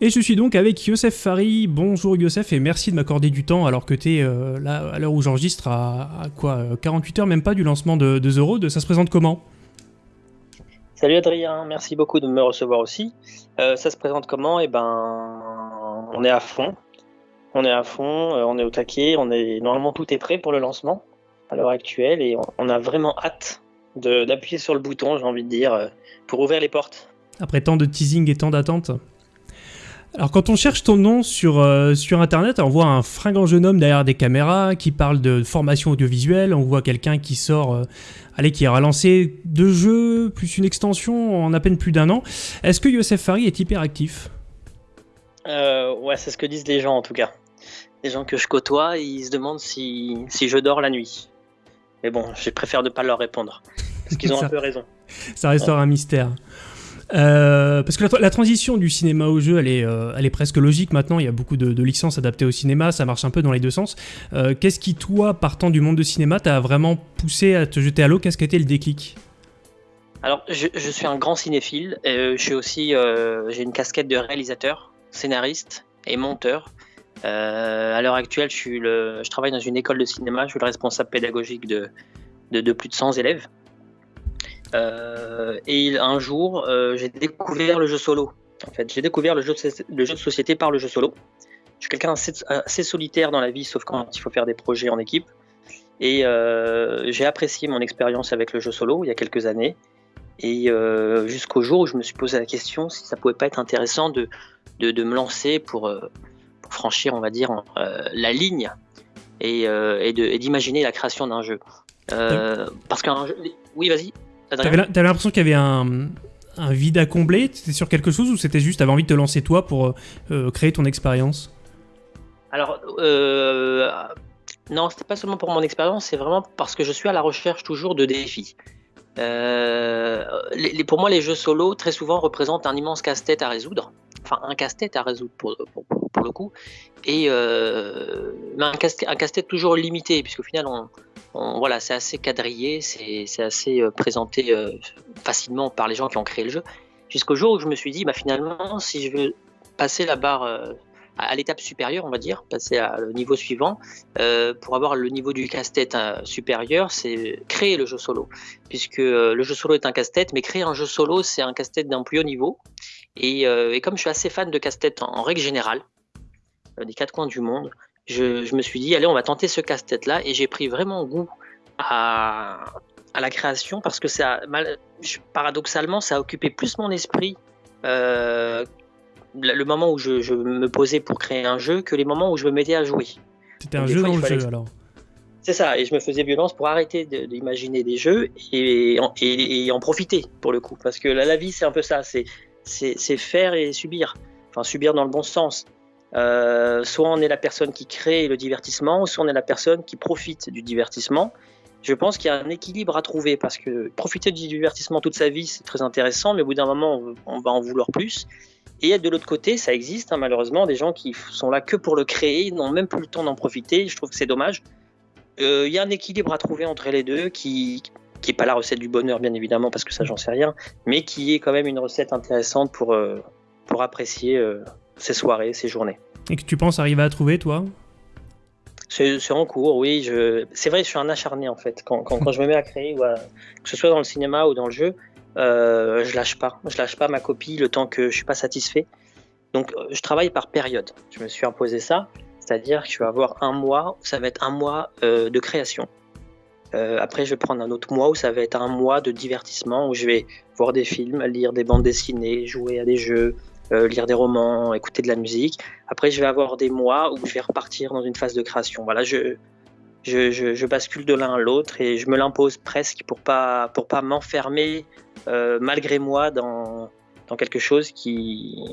Et je suis donc avec Youssef Fari. Bonjour Youssef et merci de m'accorder du temps alors que tu es euh, là à l'heure où j'enregistre à, quoi 48 heures même pas du lancement de, de The Road. Ça se présente comment? Salut Adrien, merci beaucoup de me recevoir aussi. Euh, ça se présente comment? Eh ben, on est à fond. On est à fond, euh, on est au taquet, on est normalement tout est prêt pour le lancement à l'heure actuelle et on, a vraiment hâte d'appuyer sur le bouton, j'ai envie de dire, pour ouvrir les portes. Après tant de teasing et tant d'attentes? Alors quand on cherche ton nom sur, euh, sur internet, on voit un fringant jeune homme derrière des caméras qui parle de formation audiovisuelle, on voit quelqu'un qui sort, euh, allez, qui a lancé deux jeux plus une extension en à peine plus d'un an. Est-ce que Youssef Fari est hyper actif euh, Ouais, c'est ce que disent les gens en tout cas. Les gens que je côtoie, ils se demandent si, si je dors la nuit. Mais bon, je préfère ne pas leur répondre. Parce qu'ils ont un peu raison. Ça restera un mystère. Euh, parce que la, transition du cinéma au jeu, elle est, euh, elle est presque logique maintenant. Il y a beaucoup de, licences adaptées au cinéma, ça marche un peu dans les deux sens. Euh, qu'est-ce qui, toi, partant du monde de cinéma, t'a vraiment poussé à te jeter à l'eau? Qu'est-ce qui a été le déclic? Alors, je, suis un grand cinéphile. je suis aussi, j'ai une casquette de réalisateur, scénariste et monteur. à l'heure actuelle, je, travaille dans une école de cinéma. Je suis le responsable pédagogique de, de plus de 100 élèves. Euh, et un jour, euh, j'ai découvert le jeu solo. En fait, j'ai découvert le jeu, de, le jeu de société par le jeu solo. Je suis quelqu'un assez, solitaire dans la vie, sauf quand il faut faire des projets en équipe. Et euh, j'ai apprécié mon expérience avec le jeu solo il y a quelques années. Et jusqu'au jour où je me suis posé la question si ça pouvait pas être intéressant de, de, de me lancer pour, pour, franchir, on va dire, la ligne et, et d'imaginer la création d'un jeu. parce qu'un jeu... Oui, vas-y. T'avais l'impression qu'il y avait un, vide à combler? C'était sur quelque chose ou c'était juste t'avais envie de te lancer toi pour euh, créer ton expérience? Alors, euh, non, c'était pas seulement pour mon expérience, c'est vraiment parce que je suis à la recherche toujours de défis. Euh, les, pour moi, les jeux solo, très souvent, représentent un immense casse-tête à résoudre. Enfin, un casse-tête à résoudre pour, pour, le coup. Et euh, un casse-tête toujours limité, puisqu'au final, on, voilà, c'est assez quadrillé, c'est assez euh, présenté euh, facilement par les gens qui ont créé le jeu. Jusqu'au jour où je me suis dit, bah, finalement, si je veux passer la barre à l'étape supérieure, on va dire, passer le niveau suivant, pour avoir le niveau du casse-tête supérieur, c'est créer le jeu solo. Puisque le jeu solo est un casse-tête, mais créer un jeu solo, c'est un casse-tête d'un plus haut niveau. Et, comme je suis assez fan de casse-tête en, règle générale, des quatre coins du monde, je, me suis dit, allez, on va tenter ce casse-tête-là. Et j'ai pris vraiment goût à, la création parce que ça, paradoxalement, ça a occupé plus mon esprit euh, le moment où je, me posais pour créer un jeu que les moments où je me mettais à jouer. C'était un jeu dans le jeu alors c'est ça, et je me faisais violence pour arrêter d'imaginer des jeux et, en, profiter pour le coup. Parce que la, vie, c'est un peu ça, c'est faire et subir. Enfin, subir dans le bon sens. Euh, soit on est la personne qui crée le divertissement, soit on est la personne qui profite du divertissement. Je pense qu'il y a un équilibre à trouver parce que profiter du divertissement toute sa vie, c'est très intéressant, mais au bout d'un moment, on va en vouloir plus. Et de l'autre côté, ça existe hein, malheureusement des gens qui sont là que pour le créer, n'ont même plus le temps d'en profiter. Je trouve que c'est dommage. Euh, il y a un équilibre à trouver entre les deux qui qui est pas la recette du bonheur bien évidemment parce que ça j'en sais rien, mais qui est quand même une recette intéressante pour euh, pour apprécier ces soirées, ces journées. Et que tu penses arriver à trouver, toi? C'est en cours, oui. Je... C'est vrai, je suis un acharné en fait. Quand, quand, je me mets à créer, que ce soit dans le cinéma ou dans le jeu, euh, je lâche pas. Je lâche pas ma copie le temps que je suis pas satisfait. Donc, euh, je travaille par période. Je me suis imposé ça, c'est-à-dire que je vais avoir un mois, ça va être un mois euh, de création. Euh, après, je vais prendre un autre mois où ça va être un mois de divertissement où je vais voir des films, lire des bandes dessinées, jouer à des jeux, euh, lire des romans, écouter de la musique. Après, je vais avoir des mois où je vais repartir dans une phase de création. Voilà, je, je, je, bascule de l'un à l'autre et je me l'impose presque pour pas pour pas m'enfermer euh, malgré moi dans, dans quelque chose qui,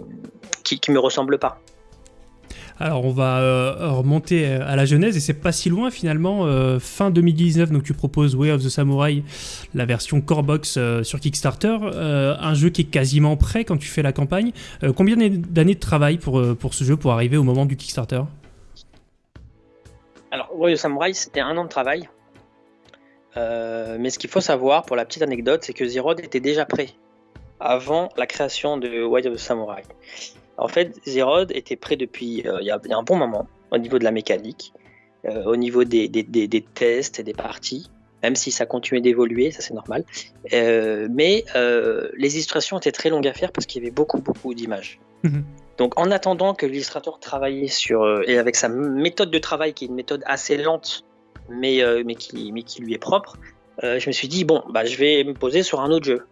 qui me ressemble pas. Alors on va euh, remonter euh, à la genèse et c'est pas si loin finalement. Euh, fin 2019, donc tu proposes Way of the Samurai, la version core box sur Kickstarter, un jeu qui est quasiment prêt quand tu fais la campagne. combien d'années de travail pour, ce jeu pour arriver au moment du Kickstarter? Alors Way of the Samurai, c'était un an de travail. mais ce qu'il faut savoir pour la petite anecdote, c'est que Zerod était déjà prêt avant la création de Way of the Samurai. En fait, Zerod était prêt depuis il y, a un bon moment au niveau de la mécanique, au niveau des, des, des, tests et des parties même si ça continuait d'évoluer, ça c'est normal. Euh, mais euh, les illustrations étaient très longues à faire parce qu'il y avait beaucoup, beaucoup d'images. Mhm. Donc en attendant que l'illustrateur travaillait sur, euh, et avec sa méthode de travail qui est une méthode assez lente, mais, mais, qui, mais qui lui est propre, je me suis dit, bon, bah, je vais me poser sur un autre jeu.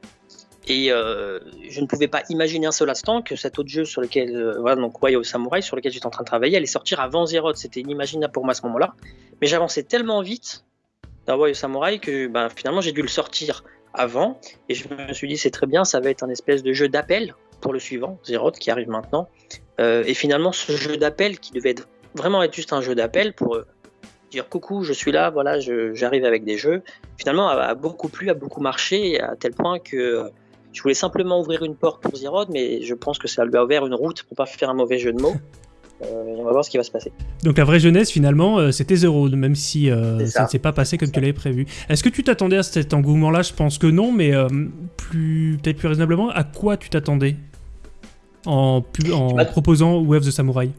Et je ne pouvais pas imaginer un seul instant que cet autre jeu sur lequel, voilà, donc Way Samurai, sur lequel j'étais en train de travailler, allait sortir avant Zero. C'était inimaginable pour moi à ce moment-là. Mais j'avançais tellement vite Darboy Samurai que ben, finalement j'ai dû le sortir avant et je me suis dit c'est très bien, ça va être un espèce de jeu d'appel pour le suivant, Zeroth, qui arrive maintenant. Euh, et finalement ce jeu d'appel qui devait vraiment être juste un jeu d'appel pour euh, dire coucou, je suis là, voilà, j'arrive avec des jeux, finalement a, beaucoup plu, a beaucoup marché à tel point que euh, je voulais simplement ouvrir une porte pour Zeroth, mais je pense que ça lui a ouvert une route pour pas faire un mauvais jeu de mots. Euh, on va voir ce qui va se passer. Donc la vraie jeunesse finalement euh, c'était zéro, même si euh, ça. ne s'est pas passé comme tu l'avais prévu. Est-ce que tu t'attendais à cet engouement-là? Je pense que non, mais plus peut-être plus raisonnablement, à quoi tu t'attendais? En, en proposant Wave of the Samurai?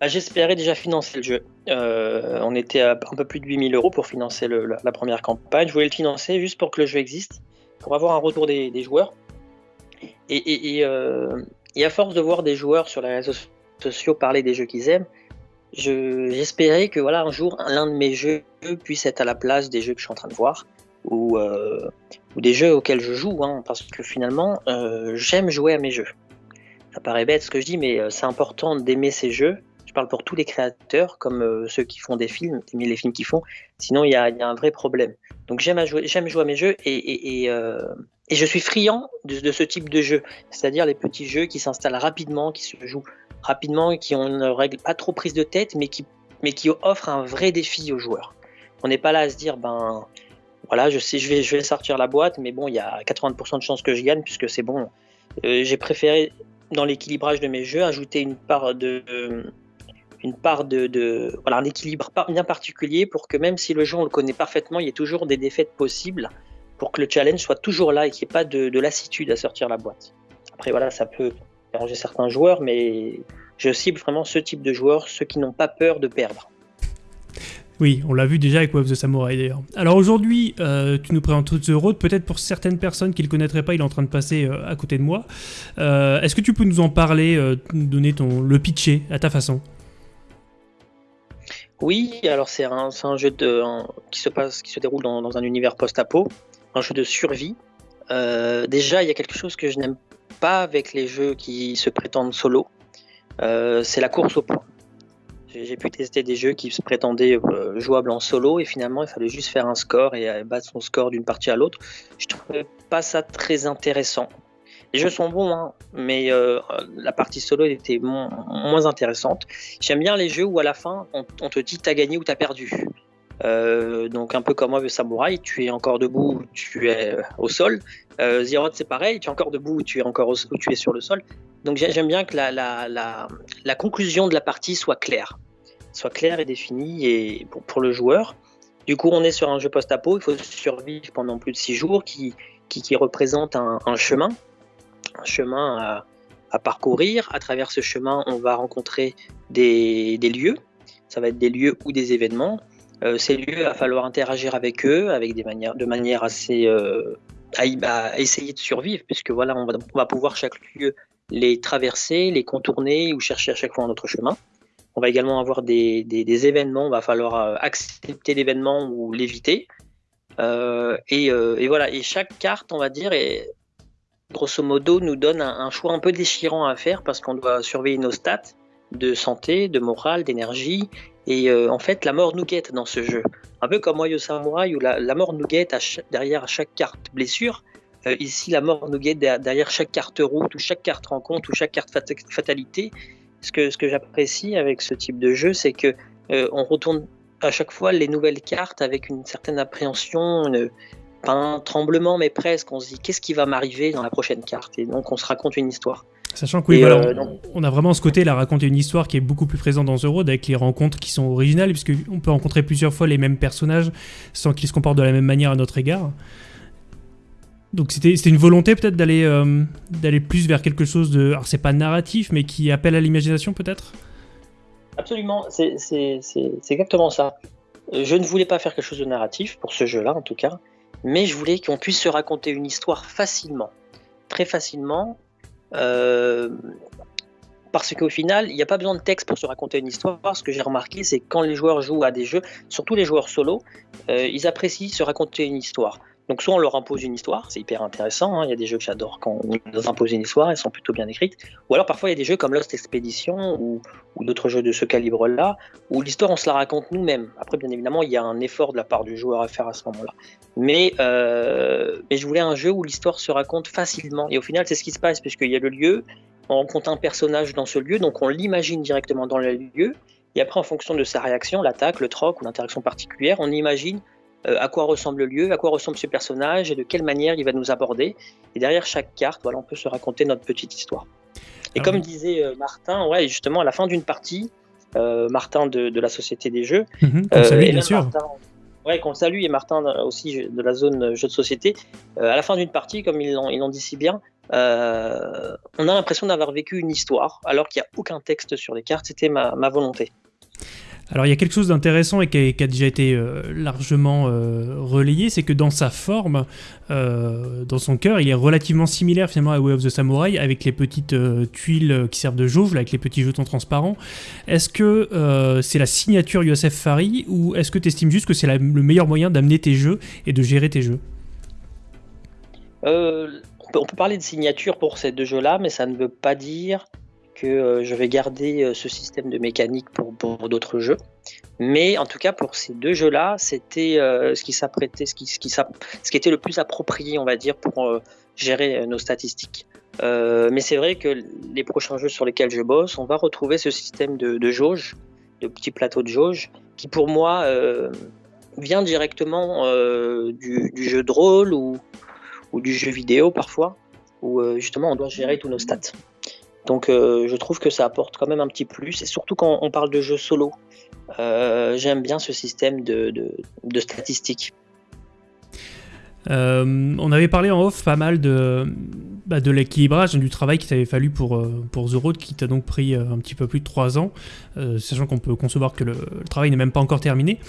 Bah, J'espérais déjà financer le jeu. on était à un peu plus de 8000 euros pour financer la, première campagne. Je voulais le financer juste pour que le jeu existe, pour avoir un retour des, joueurs. Et, et, à force de voir des joueurs sur les réseaux sociaux parler des jeux qu'ils aiment, j'espérais que voilà un jour l'un de mes jeux puisse être à la place des jeux que je suis en train de voir ou, euh, des jeux auxquels je joue, hein, parce que finalement euh, j'aime jouer à mes jeux. Ça paraît bête ce que je dis, mais euh, c'est important d'aimer ces jeux. Je parle pour tous les créateurs, comme ceux qui font des films, d'aimer les films qu'ils font. Sinon, il y, a, un vrai problème. Donc j'aime jouer, jouer à mes jeux et, et, et je suis friand de, de, ce type de jeu, c'est-à-dire les petits jeux qui s'installent rapidement, qui se jouent rapidement, qui ont une règle pas trop prise de tête, mais qui, mais qui offrent un vrai défi aux joueurs. On n'est pas là à se dire, ben voilà, je sais, je vais, je vais sortir la boîte, mais bon, il y a 80% de chances que je gagne, puisque c'est bon. Euh, j'ai préféré, dans l'équilibrage de mes jeux, ajouter une part de. Une part de, voilà un équilibre bien particulier pour que même si le jeu on le connaît parfaitement, il y ait toujours des défaites possibles pour que le challenge soit toujours là et qu'il n'y ait pas de, de lassitude à sortir la boîte. Après voilà, ça peut arranger certains joueurs, mais je cible vraiment ce type de joueurs, ceux qui n'ont pas peur de perdre. Oui, on l'a vu déjà avec Wave the Samurai d'ailleurs. Alors aujourd'hui, euh, tu nous présentes The Road, peut-être pour certaines personnes qui ne le connaîtraient pas, il est en train de passer euh, à côté de moi. Euh, est-ce que tu peux nous en parler, donner ton, le pitcher à ta façon? Oui, alors c'est un, jeu qui, se passe, qui se déroule dans, un univers post-apo, un jeu de survie. déjà, il y a quelque chose que je n'aime pas avec les jeux qui se prétendent solo, euh, c'est la course au point. J'ai pu tester des jeux qui se prétendaient euh, jouables en solo et finalement il fallait juste faire un score et euh, battre son score d'une partie à l'autre. Je trouvais pas ça très intéressant. Les jeux sont bons, hein, mais la partie solo était moins intéressante. J'aime bien les jeux où à la fin on, te dit t'as gagné ou t'as perdu. donc un peu comme moi, le samouraï, tu es encore debout, tu es au sol. Euh, c'est pareil, tu es encore debout, tu es encore au, tu es sur le sol. Donc j'aime bien que la, conclusion de la partie soit claire, soit claire et définie et pour, le joueur. Du coup, on est sur un jeu post-apo, il faut survivre pendant plus de six jours, qui, qui, représente un, chemin, un chemin à, parcourir. À travers ce chemin, on va rencontrer des, lieux. Ça va être des lieux ou des événements. Euh, ces lieux, il va falloir interagir avec eux avec des manières, de manière assez euh, à, essayer de survivre, puisque voilà, on va, pouvoir chaque lieu les traverser, les contourner ou chercher à chaque fois un autre chemin. On va également avoir des, événements, il va falloir euh, accepter l'événement ou l'éviter. Et, et, voilà, et chaque carte, on va dire, est, grosso modo, nous donne un, choix un peu déchirant à faire parce qu'on doit surveiller nos stats de santé, de morale, d'énergie. Et en fait, la mort nous guette dans ce jeu. Un peu comme Moyo Samurai où la, mort nous guette derrière chaque carte blessure. Euh, ici, la mort nous guette derrière chaque carte route ou chaque carte rencontre ou chaque carte fatalité. Ce que, j'apprécie avec ce type de jeu, c'est que euh, on retourne à chaque fois les nouvelles cartes avec une certaine appréhension, pas un tremblement, mais presque. On se dit qu'est-ce qui va m'arriver dans la prochaine carte? Et donc on se raconte une histoire. Sachant que oui, euh, on a vraiment ce côté là, raconter une histoire qui est beaucoup plus présent dans The Road avec les rencontres qui sont originales, puisqu'on peut rencontrer plusieurs fois les mêmes personnages sans qu'ils se comportent de la même manière à notre égard. Donc c'était une volonté peut-être d'aller d'aller plus vers quelque chose de... Alors c'est pas narratif, mais qui appelle à l'imagination peut-être? Absolument, c'est exactement ça. Je ne voulais pas faire quelque chose de narratif, pour ce jeu-là en tout cas, mais je voulais qu'on puisse se raconter une histoire facilement, très facilement, euh, parce qu'au final, il n'y a pas besoin de texte pour se raconter une histoire. Ce que j'ai remarqué, c'est quand les joueurs jouent à des jeux, surtout les joueurs solo, euh, ils apprécient se raconter une histoire. Donc soit on leur impose une histoire, c'est hyper intéressant, hein. il y a des jeux que j'adore quand on nous impose une histoire, elles sont plutôt bien écrites, ou alors parfois il y a des jeux comme Lost Expedition ou, d'autres jeux de ce calibre-là, où l'histoire on se la raconte nous-mêmes. Après bien évidemment il y a un effort de la part du joueur à faire à ce moment-là. Mais, euh, mais je voulais un jeu où l'histoire se raconte facilement, et au final c'est ce qui se passe, puisqu'il y a le lieu, on rencontre un personnage dans ce lieu, donc on l'imagine directement dans le lieu, et après en fonction de sa réaction, l'attaque, le troc ou l'interaction particulière, on imagine euh, à quoi ressemble le lieu, à quoi ressemble ce personnage et de quelle manière il va nous aborder. Et derrière chaque carte, voilà, on peut se raconter notre petite histoire. Et ah comme disait euh, Martin, ouais, justement, à la fin d'une partie, euh, Martin de, la Société des Jeux, mhm, salue, bien sûr. ouais, qu'on salue, et Martin aussi de la zone jeux de société, à la fin d'une partie, comme ils l'ont dit si bien, on a l'impression d'avoir vécu une histoire, alors qu'il n'y a aucun texte sur les cartes, c'était ma volonté. Alors il y a quelque chose d'intéressant et qui a, déjà été euh, largement euh, relayé, c'est que dans sa forme, euh, dans son cœur, il est relativement similaire finalement à Way of the Samurai, avec les petites tuiles qui servent de jauge, avec les petits jetons transparents. Est-ce que c'est la signature Yosef Fari, ou est-ce que tu estimes juste que c'est le meilleur moyen d'amener tes jeux et de gérer tes jeux? On peut parler de signature pour ces deux jeux-là, mais ça ne veut pas dire que euh, je vais garder euh, ce système de mécanique pour, d'autres jeux. Mais en tout cas, pour ces deux jeux-là, c'était euh, ce qui s'apprêtait, ce qui, était le plus approprié, on va dire, pour gérer nos statistiques. mais c'est vrai que les prochains jeux sur lesquels je bosse, on va retrouver ce système de, jauge, de petits plateaux de jauge, qui pour moi vient directement du, jeu de rôle ou, du jeu vidéo parfois, où justement on doit gérer tous nos stats. Donc euh, je trouve que ça apporte quand même un petit plus, et surtout quand on parle de jeux solo. Euh, j'aime bien ce système de, statistiques. Euh, on avait parlé en off pas mal de, bah, l'équilibrage, du travail qu'il t'avait fallu pour, pour The Road, qui t'a donc pris un petit peu plus de 3 ans, sachant qu'on peut concevoir que le, travail n'est même pas encore terminé.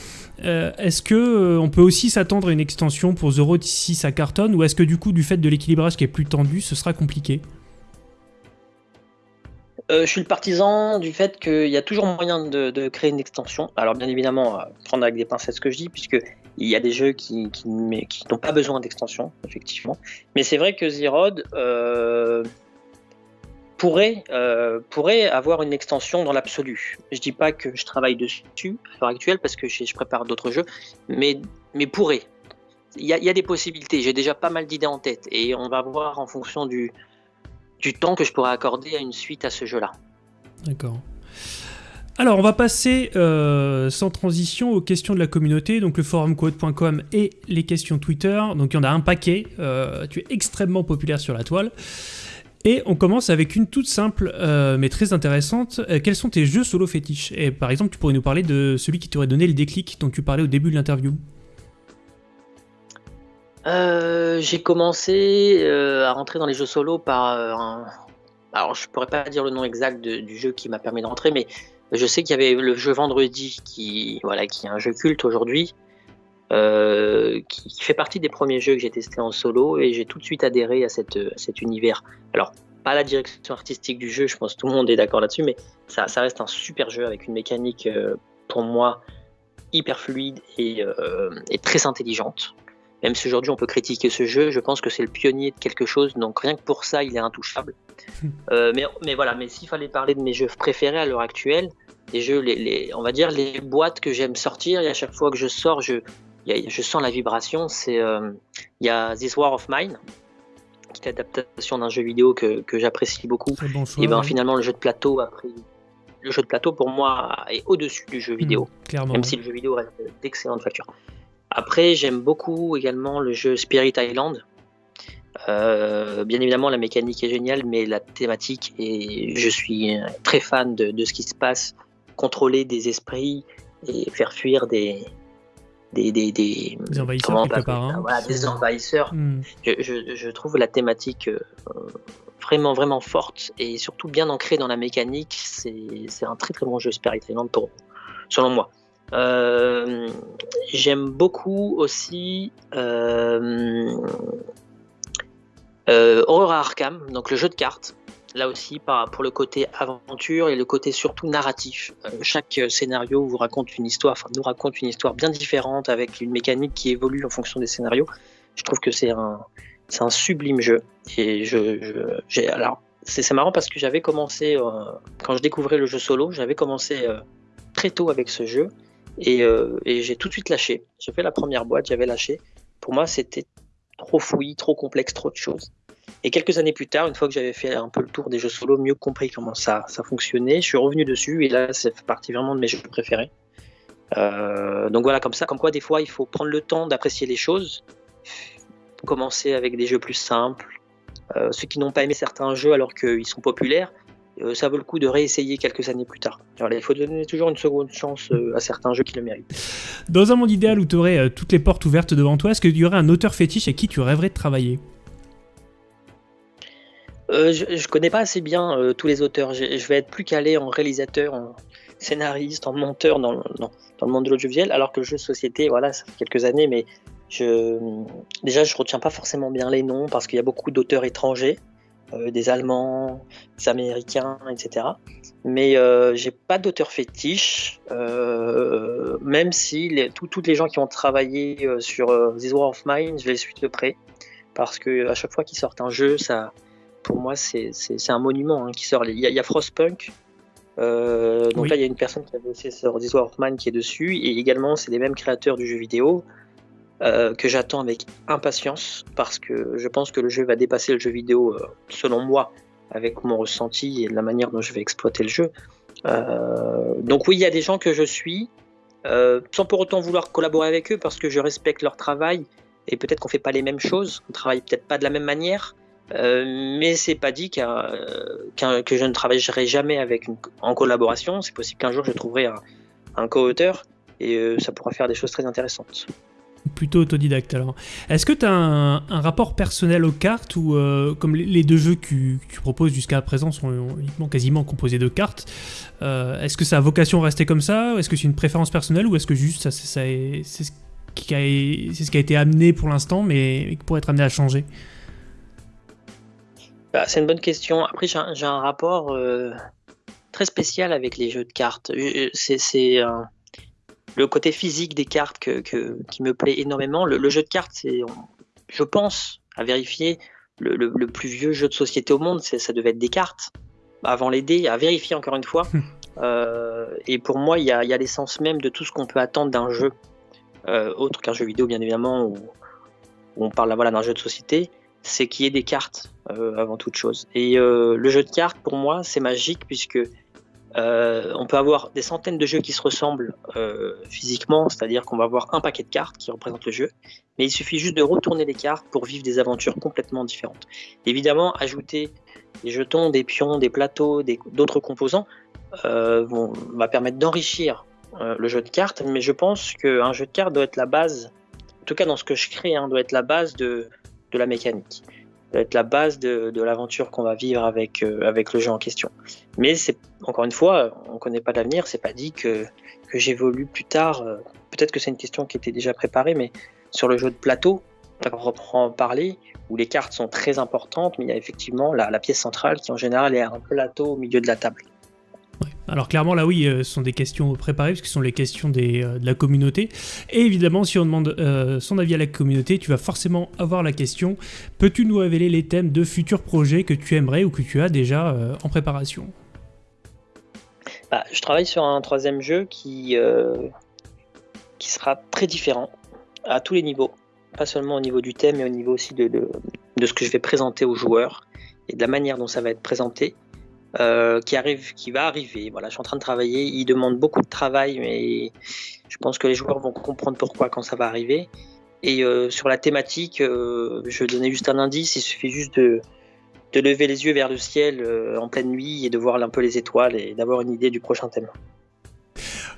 est-ce que on peut aussi s'attendre à une extension pour The Road si ça cartonne, ou est-ce que du coup, du fait de l'équilibrage qui est plus tendu, ce sera compliqué? Euh, je suis le partisan du fait qu'il y a toujours moyen de, créer une extension. Alors bien évidemment, prendre avec des pincettes ce que je dis, puisque il y a des jeux qui, n'ont pas besoin d'extension, effectivement. Mais c'est vrai que Zerod euh, pourrait, euh, avoir une extension dans l'absolu. Je dis pas que je travaille dessus à l'heure actuelle, parce que je, prépare d'autres jeux, mais, pourrait. Il y a des possibilités. J'ai déjà pas mal d'idées en tête, et on va voir en fonction du, du temps que je pourrais accorder à une suite à ce jeu-là. D'accord. Alors, on va passer euh, sans transition aux questions de la communauté, donc le forumcode.com et les questions Twitter. Donc, il y en a un paquet. Euh, tu es extrêmement populaire sur la toile. Et on commence avec une toute simple euh, mais très intéressante. quels sont tes jeux solo fétiches? Et par exemple, tu pourrais nous parler de celui qui t'aurait donné le déclic dont tu parlais au début de l'interview. Euh, j'ai commencé euh, à rentrer dans les jeux solo par euh, un... Alors, je pourrais pas dire le nom exact du jeu qui m'a permis d'entrer, mais je sais qu'il y avait le jeu Vendredi qui, voilà, qui est un jeu culte aujourd'hui, qui, fait partie des premiers jeux que j'ai testé en solo, et j'ai tout de suite adhéré à, cet univers. Alors, pas la direction artistique du jeu, je pense que tout le monde est d'accord là-dessus, mais ça, reste un super jeu avec une mécanique, pour moi, hyper fluide et très intelligente. Même si aujourd'hui on peut critiquer ce jeu, je pense que c'est le pionnier de quelque chose, donc rien que pour ça il est intouchable. Euh, mais, mais voilà, mais s'il fallait parler de mes jeux préférés à l'heure actuelle, les jeux, les, on va dire les boîtes que j'aime sortir, et à chaque fois que je sors, je, je sens la vibration. C'est euh, il y a This War of Mine, qui est l'adaptation d'un jeu vidéo que, que j'apprécie beaucoup. et ben finalement le jeu de plateau a pris le jeu de plateau pour moi est au-dessus du jeu vidéo, mmh, même si le jeu vidéo reste d'excellente facture. Après, j'aime beaucoup également le jeu Spirit Island. Euh, bien évidemment, la mécanique est géniale, mais la thématique, et je suis très fan de, ce qui se passe, contrôler des esprits et faire fuir des, des, des, des, envahisseurs part. Hein. Voilà, des envahisseurs. Hmm. Je, je, je, trouve la thématique vraiment vraiment forte et surtout bien ancrée dans la mécanique. C'est un très très bon jeu Spirit Island pour, selon moi. Euh, j'aime beaucoup aussi euh, euh, Aurora Arkham, donc le jeu de cartes. Là aussi, pour le côté aventure et le côté surtout narratif. chaque scénario vous raconte une histoire, nous raconte une histoire bien différente avec une mécanique qui évolue en fonction des scénarios. Je trouve que c'est un, un sublime jeu. Et je, alors, c'est, marrant parce que j'avais commencé, quand je découvrais le jeu solo, j'avais commencé très tôt avec ce jeu. Euh, et, j'ai tout de suite lâché. J'ai fait la première boîte, j'avais lâché. Pour moi, c'était trop fouillis, trop complexe, trop de choses. Et quelques années plus tard, une fois que j'avais fait un peu le tour des jeux solo, mieux compris comment ça, fonctionnait, je suis revenu dessus et là, c'est partie vraiment de mes jeux préférés. Euh, donc voilà, comme ça, comme quoi des fois, il faut prendre le temps d'apprécier les choses, commencer avec des jeux plus simples. Euh, ceux qui n'ont pas aimé certains jeux alors qu'ils sont populaires, ça vaut le coup de réessayer quelques années plus tard. il faut donner toujours une seconde chance euh, à certains jeux qui le méritent. Dans un monde idéal où tu aurais euh, toutes les portes ouvertes devant toi, est-ce qu'il y aurait un auteur fétiche avec qui tu rêverais de travailler? Je, ne connais pas assez bien tous les auteurs. Je, vais être plus calé en réalisateur, en scénariste, en monteur dans, le monde de l'audiovisuel, alors que le jeu de société, voilà, ça fait quelques années, mais je, déjà, je retiens pas forcément bien les noms parce qu'il y a beaucoup d'auteurs étrangers. Euh, des Allemands, des Américains, etc. Mais euh, j'ai pas d'auteur fétiche, euh, même si les, toutes les gens qui ont travaillé sur This War of Mine, je les suis de près, parce que à chaque fois qu'ils sortent un jeu, ça, pour moi, c'est un monument hein, qui sort. Il y, a, Frostpunk, donc là, il y a une personne qui a bossé sur This War of Mine qui est dessus, et également, c'est les mêmes créateurs du jeu vidéo. Euh, que j'attends avec impatience parce que je pense que le jeu va dépasser le jeu vidéo euh, selon moi avec mon ressenti et la manière dont je vais exploiter le jeu. Euh, donc oui, il y a des gens que je suis sans pour autant vouloir collaborer avec eux parce que je respecte leur travail et peut-être qu'on fait pas les mêmes choses, on travaille peut-être pas de la même manière. mais c'est pas dit que je ne travaillerai jamais avec en collaboration. C'est possible qu'un jour je trouverai un co-auteur et ça pourra faire des choses très intéressantes plutôt autodidacte alors. Est-ce que tu as un, rapport personnel aux cartes ou euh, comme les, deux jeux que, tu proposes jusqu'à présent sont uniquement quasiment composés de cartes, euh, est-ce que ça a vocation à rester comme ça? Est-ce que c'est une préférence personnelle ou est-ce que juste ça, c'est ce, qui a, été amené pour l'instant mais qui pourrait être amené à changer? Bah, C'est une bonne question. Après j'ai un, rapport euh, très spécial avec les jeux de cartes. C'est le côté physique des cartes qui me plaît énormément. Le, jeu de cartes, c'est, je pense, à vérifier, le, plus vieux jeu de société au monde, ça devait être des cartes. Avant les dés, à vérifier encore une fois. Euh, et pour moi, il y a, l'essence même de tout ce qu'on peut attendre d'un jeu, euh, autre qu'un jeu vidéo, bien évidemment, où, on parle voilà, d'un jeu de société, c'est qu'il y ait des cartes euh, avant toute chose. Et le jeu de cartes, pour moi, c'est magique puisque euh, on peut avoir des centaines de jeux qui se ressemblent euh, physiquement, c'est-à-dire qu'on va avoir un paquet de cartes qui représente le jeu, mais il suffit juste de retourner les cartes pour vivre des aventures complètement différentes. Évidemment, ajouter des jetons, des pions, des plateaux, d'autres composants euh, va permettre d'enrichir le jeu de cartes, mais je pense qu'un jeu de cartes doit être la base, en tout cas dans ce que je crée, hein, doit être la base de la mécanique être la base de, l'aventure qu'on va vivre avec, euh, avec le jeu en question. Mais c'est encore une fois, on ne connaît pas l'avenir, c'est pas dit que, que j'évolue plus tard. Euh, peut-être que c'est une question qui était déjà préparée, mais sur le jeu de plateau, on reprend parler, où les cartes sont très importantes, mais il y a effectivement la, la pièce centrale qui en général est un plateau au milieu de la table. Alors clairement là oui, euh, ce sont des questions préparées, parce que ce sont les questions euh, de la communauté. Et évidemment, si on demande euh, son avis à la communauté, tu vas forcément avoir la question, peux-tu nous révéler les thèmes de futurs projets que tu aimerais ou que tu as déjà en préparation? Bah, Je travaille sur un troisième jeu qui, sera très différent à tous les niveaux. Pas seulement au niveau du thème, mais au niveau aussi de, de ce que je vais présenter aux joueurs et de la manière dont ça va être présenté. Euh, qui arrive, qui va arriver. Voilà, je suis en train de travailler. Il demande beaucoup de travail, mais je pense que les joueurs vont comprendre pourquoi quand ça va arriver. Et euh, sur la thématique, euh, je donner juste un indice. Il suffit juste de lever les yeux vers le ciel en pleine nuit et de voir un peu les étoiles et d'avoir une idée du prochain thème.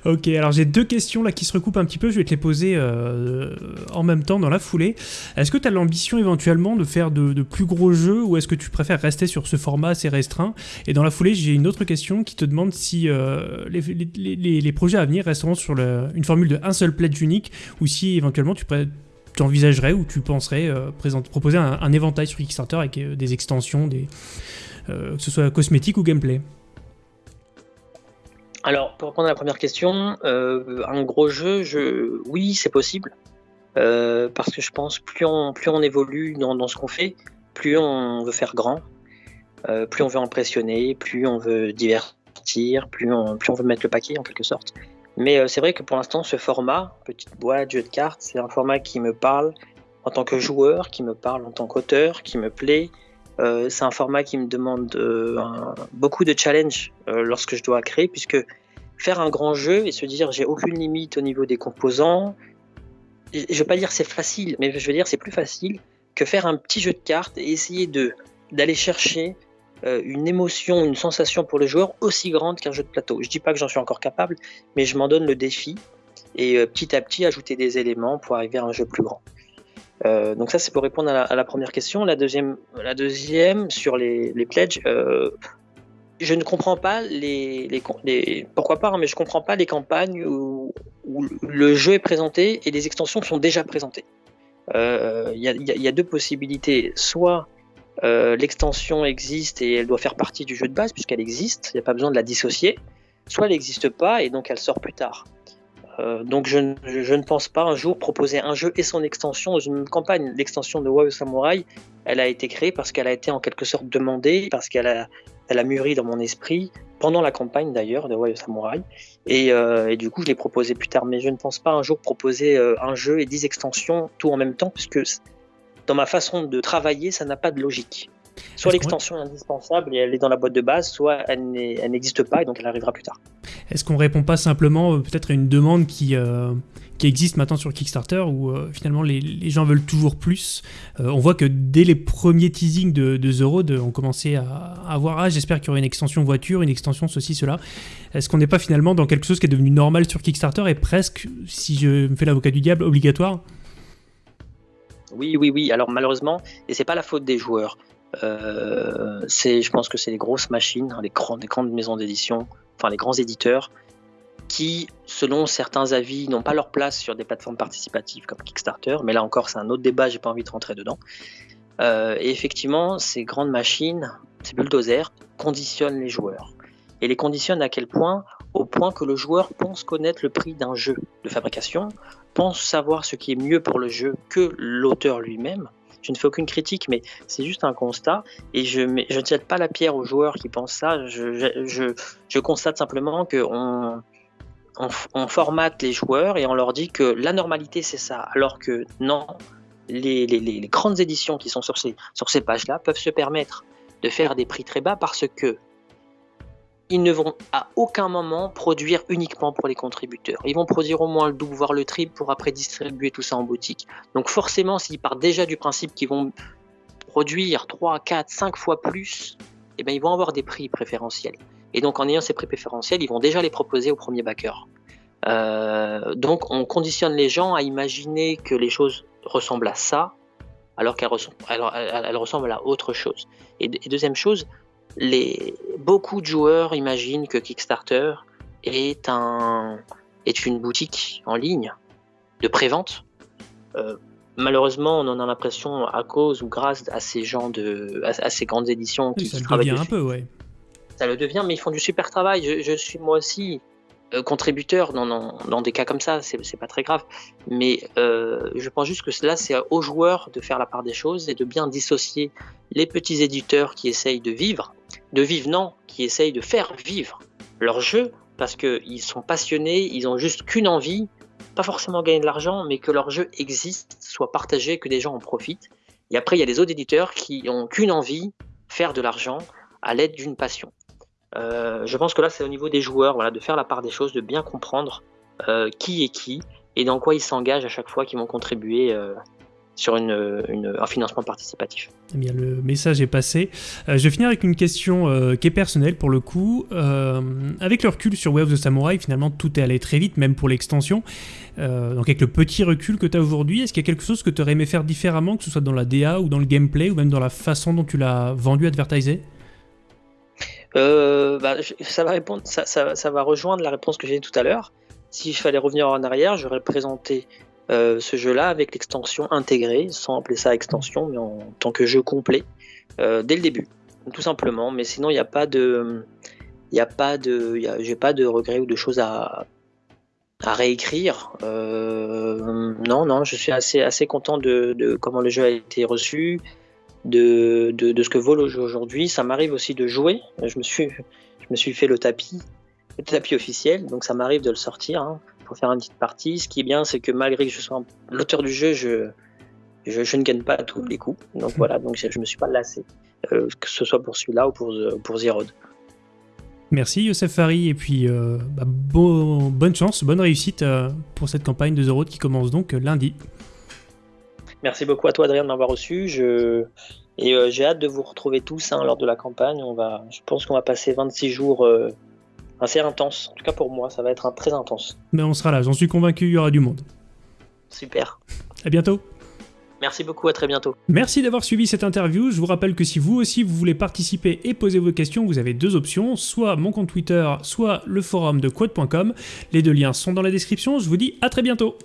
Ok, alors j'ai deux questions là qui se recoupent un petit peu, je vais te les poser euh, en même temps dans la foulée. Est-ce que tu as l'ambition éventuellement de faire de, plus gros jeux ou est-ce que tu préfères rester sur ce format assez restreint? Et dans la foulée, j'ai une autre question qui te demande si euh, les, projets à venir resteront sur une formule de un seul pledge unique ou si éventuellement tu, envisagerais ou tu penserais euh, proposer un, éventail sur Kickstarter avec des extensions, que ce soit cosmétique ou gameplay? Alors, pour répondre à la première question, euh, un gros jeu, je... oui, c'est possible. Euh, parce que je pense plus on, plus on évolue dans, ce qu'on fait, plus on veut faire grand, euh, plus on veut impressionner, plus on veut divertir, plus on, plus on veut mettre le paquet en quelque sorte. Mais c'est vrai que pour l'instant, ce format, petite boîte, jeu de cartes, c'est un format qui me parle en tant que joueur, qui me parle en tant qu'auteur, qui me plaît, euh, c'est un format qui me demande euh, beaucoup de challenge euh, lorsque je dois créer, puisque faire un grand jeu et se dire j'ai aucune limite au niveau des composants, je ne veux pas dire c'est facile, mais je veux dire c'est plus facile que faire un petit jeu de cartes et essayer d'aller chercher une émotion, une sensation pour le joueur aussi grande qu'un jeu de plateau. Je dis pas que j'en suis encore capable, mais je m'en donne le défi et petit à petit ajouter des éléments pour arriver à un jeu plus grand. Euh, donc ça, c'est pour répondre à la, première question. La deuxième, la deuxième sur les, pledges, euh, je ne comprends pas les, pourquoi pas, hein, mais je comprends pas les campagnes où, le jeu est présenté et les extensions sont déjà présentées. Il euh, y, y, a deux possibilités. Soit l'extension existe et elle doit faire partie du jeu de base puisqu'elle existe, il n'y a pas besoin de la dissocier. Soit elle n'existe pas et donc elle sort plus tard. Euh, donc je, ne pense pas un jour proposer un jeu et son extension dans une campagne. L'extension de Warrior Samurai, elle a été créée parce qu'elle a été en quelque sorte demandée, parce qu'elle a, elle a mûri dans mon esprit, pendant la campagne d'ailleurs de Warrior Samurai. Euh, et, du coup, je l'ai proposé plus tard. Mais je ne pense pas un jour proposer euh, un jeu et 10 extensions tout en même temps, puisque dans ma façon de travailler, ça n'a pas de logique. Soit l'extension est indispensable et elle est dans la boîte de base, soit elle n'existe pas et donc elle arrivera plus tard. Est-ce qu'on répond pas simplement euh, peut-être à une demande qui, euh, qui existe maintenant sur Kickstarter où euh, finalement les, gens veulent toujours plus On voit que dès les premiers teasings de, de The Road, on commençait à, à voir Ah, j'espère qu'il y aura une extension voiture, une extension ceci, cela. Est-ce qu'on n'est pas finalement dans quelque chose qui est devenu normal sur Kickstarter et presque, si je me fais l'avocat du diable, obligatoire? Oui, oui, oui. Alors malheureusement, et c'est pas la faute des joueurs. Euh, je pense que c'est les grosses machines, hein, les, grandes, grandes maisons d'édition, enfin les grands éditeurs, qui, selon certains avis, n'ont pas leur place sur des plateformes participatives comme Kickstarter. Mais là encore, c'est un autre débat, j'ai pas envie de rentrer dedans. Euh, et effectivement, ces grandes machines, ces bulldozers, conditionnent les joueurs. Et les conditionnent à quel point? Au point que le joueur pense connaître le prix d'un jeu de fabrication, pense savoir ce qui est mieux pour le jeu que l'auteur lui-même, je ne fais aucune critique, mais c'est juste un constat. Et je, ne jette pas la pierre aux joueurs qui pensent ça. Je, constate simplement qu'on on, formate les joueurs et on leur dit que la normalité c'est ça, alors que non, les, grandes éditions qui sont sur ces pages-là peuvent se permettre de faire des prix très bas parce que ils ne vont à aucun moment produire uniquement pour les contributeurs. Ils vont produire au moins le double, voire le triple pour après distribuer tout ça en boutique. Donc forcément, s'ils partent déjà du principe qu'ils vont produire 3, 4, 5 fois plus, eh bien, ils vont avoir des prix préférentiels. Et donc en ayant ces prix préférentiels, ils vont déjà les proposer au premier backer. Euh, donc on conditionne les gens à imaginer que les choses ressemblent à ça, alors qu'elles ressemblent, à autre chose. et deuxième chose, les, beaucoup de joueurs imaginent que Kickstarter est, un, est une boutique en ligne de prévente. Euh, malheureusement, on en a l'impression à cause ou grâce à ces gens de, à, ces grandes éditions qui, ça travaillent devient un peu, ouais. Ça le devient, mais ils font du super travail. Je, suis moi aussi euh, contributeur dans, dans, des cas comme ça, c'est pas très grave. Mais euh, je pense juste que là, c'est aux joueurs de faire la part des choses et de bien dissocier les petits éditeurs qui essayent de vivre de vivre, non, qui essayent de faire vivre leur jeu parce qu'ils sont passionnés, ils ont juste qu'une envie, pas forcément gagner de l'argent, mais que leur jeu existe, soit partagé, que des gens en profitent. Et après, il y a les autres éditeurs qui ont qu'une envie, faire de l'argent à l'aide d'une passion. Euh, je pense que là, c'est au niveau des joueurs, voilà, de faire la part des choses, de bien comprendre euh, qui est qui et dans quoi ils s'engagent à chaque fois qu'ils vont contribuer euh, sur une, un financement participatif. Eh bien, le message est passé. Euh, je vais finir avec une question euh, qui est personnelle pour le coup. Euh, avec le recul sur Way of the Samurai, finalement, tout est allé très vite, même pour l'extension. donc, avec le petit recul que tu as aujourd'hui, est-ce qu'il y a quelque chose que tu aurais aimé faire différemment, que ce soit dans la DA ou dans le gameplay, ou même dans la façon dont tu l'as vendu, advertisé? Bah, ça, va répondre, ça, ça, va rejoindre la réponse que j'ai dit tout à l'heure. Si je fallait revenir en arrière, j'aurais présenté euh, ce jeu-là avec l'extension intégrée, sans appeler ça extension, mais en tant que jeu complet, euh, dès le début, tout simplement. Mais sinon, il n'y a pas de, il a pas de, j'ai pas de regrets ou de choses à, à réécrire. Euh, non, non, je suis assez, assez content de, comment le jeu a été reçu, de, de, ce que vaut le jeu aujourd'hui. Ça m'arrive aussi de jouer. Je me suis, je me suis fait le tapis, le tapis officiel, donc ça m'arrive de le sortir. Hein faire une petite partie. Ce qui est bien, c'est que malgré que je sois l'auteur du jeu, je, je, ne gagne pas à tous les coups. Donc hmm. voilà, donc je ne me suis pas lassé, euh, que ce soit pour celui-là ou pour, pour Zerod. Merci Youssef Fari et puis euh, bah, bonne chance, bonne réussite euh, pour cette campagne de The Road qui commence donc lundi. Merci beaucoup à toi Adrien de m'avoir reçu. Je... Et j'ai hâte de vous retrouver tous hein, lors de la campagne. On va... Je pense qu'on va passer 26 jours assez intense. En tout cas pour moi, ça va être un très intense. Mais on sera là, j'en suis convaincu, il y aura du monde. Super. À bientôt. Merci beaucoup, à très bientôt. Merci d'avoir suivi cette interview. Je vous rappelle que si vous aussi vous voulez participer et poser vos questions, vous avez deux options, soit mon compte Twitter, soit le forum de quote.com. Les deux liens sont dans la description. Je vous dis à très bientôt.